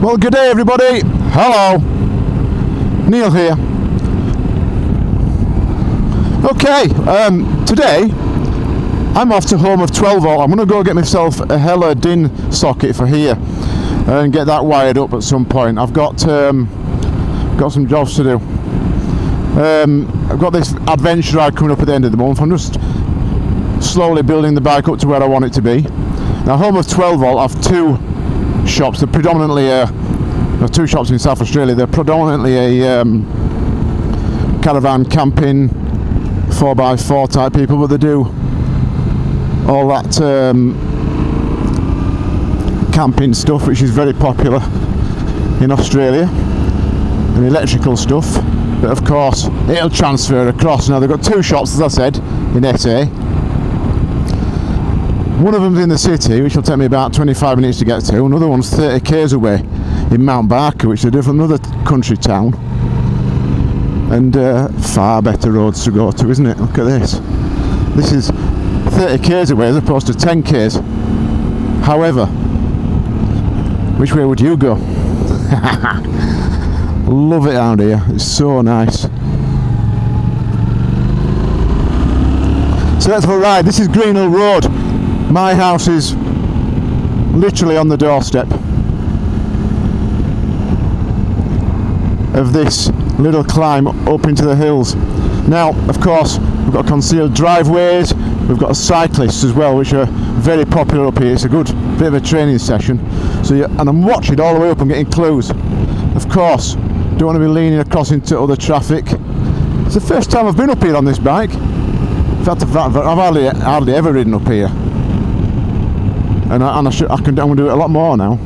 Well, good day, everybody. Hello. Neil here. Okay, um, today I'm off to home of 12 volt. I'm going to go get myself a Hella DIN socket for here and get that wired up at some point. I've got um, got some jobs to do. Um, I've got this adventure ride coming up at the end of the month. I'm just slowly building the bike up to where I want it to be. Now, home of 12 volt, I've two shops. They're predominantly uh, there two shops in South Australia. They're predominantly a um, caravan camping 4x4 type people, but they do all that um, camping stuff, which is very popular in Australia, and electrical stuff. But of course, it'll transfer across. Now they've got two shops, as I said, in SA. One of them's in the city, which will take me about 25 minutes to get to. Another one's 30 k's away in Mount Barker, which is a different another country town. And uh, far better roads to go to, isn't it? Look at this. This is 30 k's away as opposed to 10 k's. However, which way would you go? Love it out here. It's so nice. So let's have a ride. This is Greenhill Road. My house is literally on the doorstep of this little climb up into the hills. Now, of course, we've got concealed driveways, we've got cyclists as well, which are very popular up here. It's a good bit of a training session. So, and I'm watching all the way up I'm getting clues. Of course, don't want to be leaning across into other traffic. It's the first time I've been up here on this bike. In fact, I've, I've hardly, hardly ever ridden up here. And I, and I, should, I can, I'm to do it a lot more now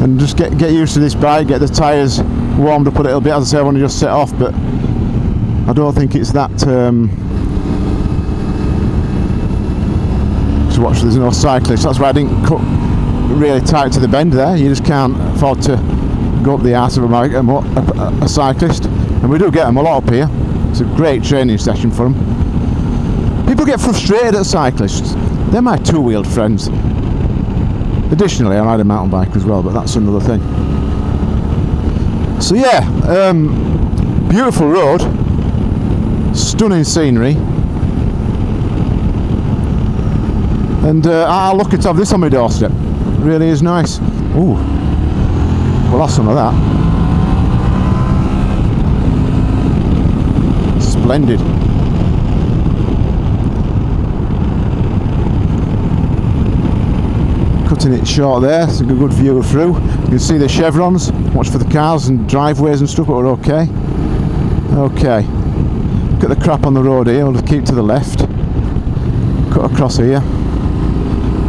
and just get get used to this bike, get the tyres warmed up a little bit. As I say, I want to just set off, but I don't think it's that. Um, to watch, there's no cyclists. That's why I didn't cut really tight to the bend there. You just can't afford to go up the arse of a, a, a, a cyclist, and we do get them a lot up here. It's a great training session for them. People get frustrated at cyclists. They're my two-wheeled friends. Additionally, I ride a mountain bike as well, but that's another thing. So yeah, um, beautiful road, stunning scenery, and uh, I'll look at this on my doorstep. Really is nice. Ooh, well that's some of that. Splendid. Cutting it short there, it's a good view through. You can see the chevrons, watch for the cars and driveways and stuff, but we're okay. Okay, look at the crap on the road here, we'll keep to the left. Cut across here.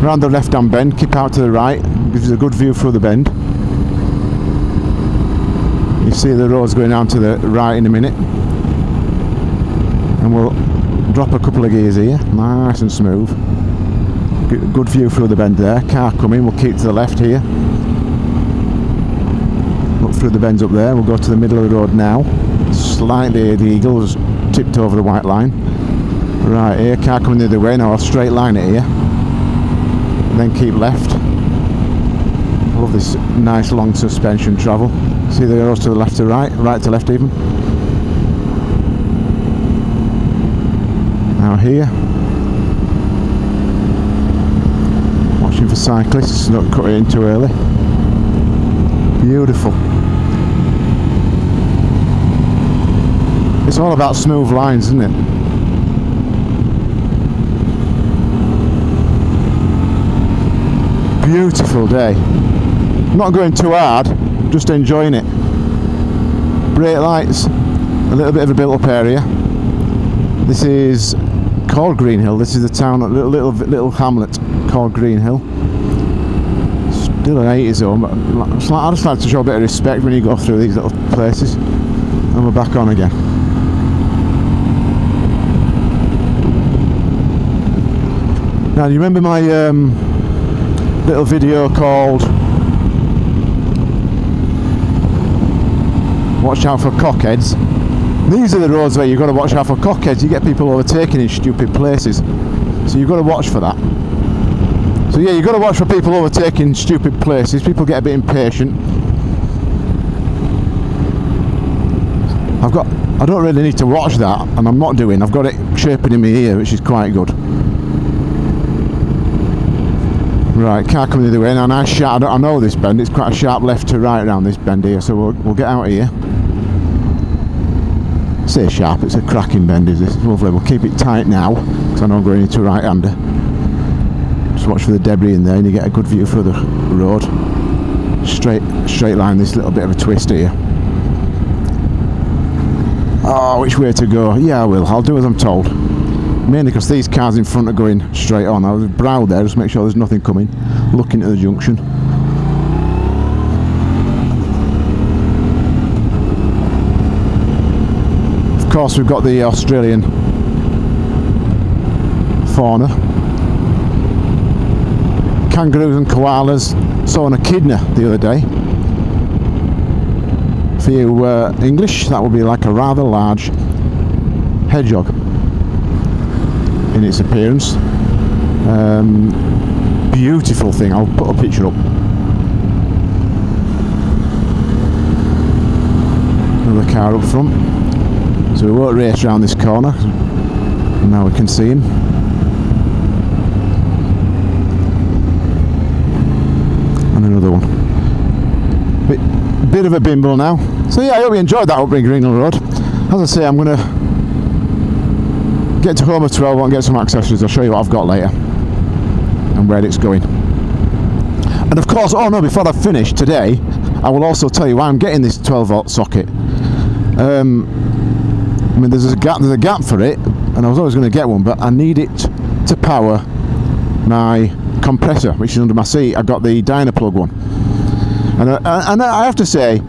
Round the left hand bend, keep out to the right, gives a good view through the bend. You see the road's going down to the right in a minute. And we'll drop a couple of gears here, nice and smooth good view through the bend there. Car coming we'll keep to the left here. Look through the bends up there we'll go to the middle of the road now. Slightly the eagle has tipped over the white line. Right here car coming the other way now I'll straight line it here. And then keep left. Love this nice long suspension travel. See the arrows to the left to right right to left even. Now here for cyclists, not cut it in too early. Beautiful. It's all about smooth lines, isn't it? Beautiful day. Not going too hard, just enjoying it. Brake lights, a little bit of a built up area. This is called Greenhill. This is the town, little little, little hamlet called Greenhill. Still an 80 zone, but I just like to show a bit of respect when you go through these little places. And we're back on again. Now, do you remember my um, little video called Watch out for cockheads? These are the roads where you've got to watch out for cockheads. You get people overtaking in stupid places. So you've got to watch for that. So yeah, you've got to watch for people overtaking stupid places. People get a bit impatient. I've got, I don't really need to watch that, and I'm not doing. I've got it chirping in my ear, which is quite good. Right, car coming the other way. Now, nice sharp. I know this bend. It's quite a sharp left to right around this bend here, so we'll, we'll get out of here. Say sharp. It's a cracking bend, is this? Lovely. We'll keep it tight now, because I know I'm going into right-hander. Just watch for the debris in there, and you get a good view for the road. Straight, straight line. This little bit of a twist here. Oh, which way to go? Yeah, I will. I'll do as I'm told. Mainly because these cars in front are going straight on. I'll brow there, just make sure there's nothing coming. Looking at the junction. Of course, we've got the Australian fauna. Kangaroos and koalas. Saw an echidna the other day for you uh, English, that would be like a rather large hedgehog in its appearance. Um, beautiful thing, I'll put a picture up. Another car up front. So we won't race around this corner. Now we can see him. And another one. Bit, bit of a bimble now. So yeah, I hope you enjoyed that up Ringham Road. As I say, I'm going to get to Homer 12 and get some accessories. I'll show you what I've got later and where it's going. And of course, oh no, before I finish today, I will also tell you why I'm getting this 12 volt socket. Um, I mean, there's a gap. There's a gap for it, and I was always going to get one, but I need it to power my compressor, which is under my seat. I've got the Dynaplug one, and I, and I have to say,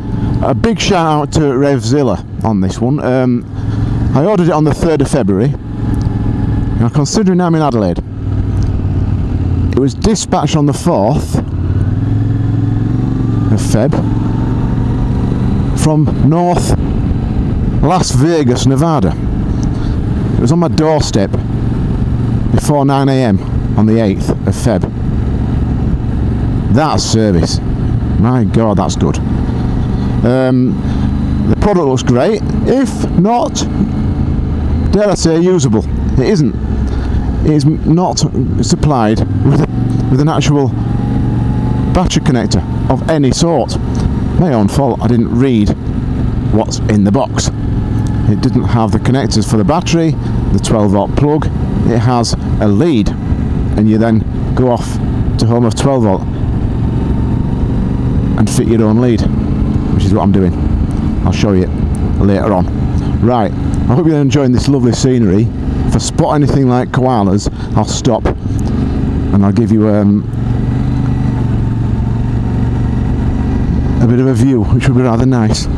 a big shout out to RevZilla on this one. Um, I ordered it on the 3rd of February. Now, considering I'm in Adelaide, it was dispatched on the 4th of Feb from North Las Vegas, Nevada. It was on my doorstep before 9am on the 8th of Feb. That's service. My God, that's good. Um, the product looks great, if not, dare I say, usable. It isn't. It is not supplied with, a, with an actual battery connector of any sort. My own fault, I didn't read what's in the box. It didn't have the connectors for the battery, the 12 volt plug, it has a lead, and you then go off to home of 12 volt and fit your own lead which is what I'm doing. I'll show you later on. Right, I hope you're enjoying this lovely scenery. If I spot anything like koalas, I'll stop and I'll give you um, a bit of a view, which will be rather nice.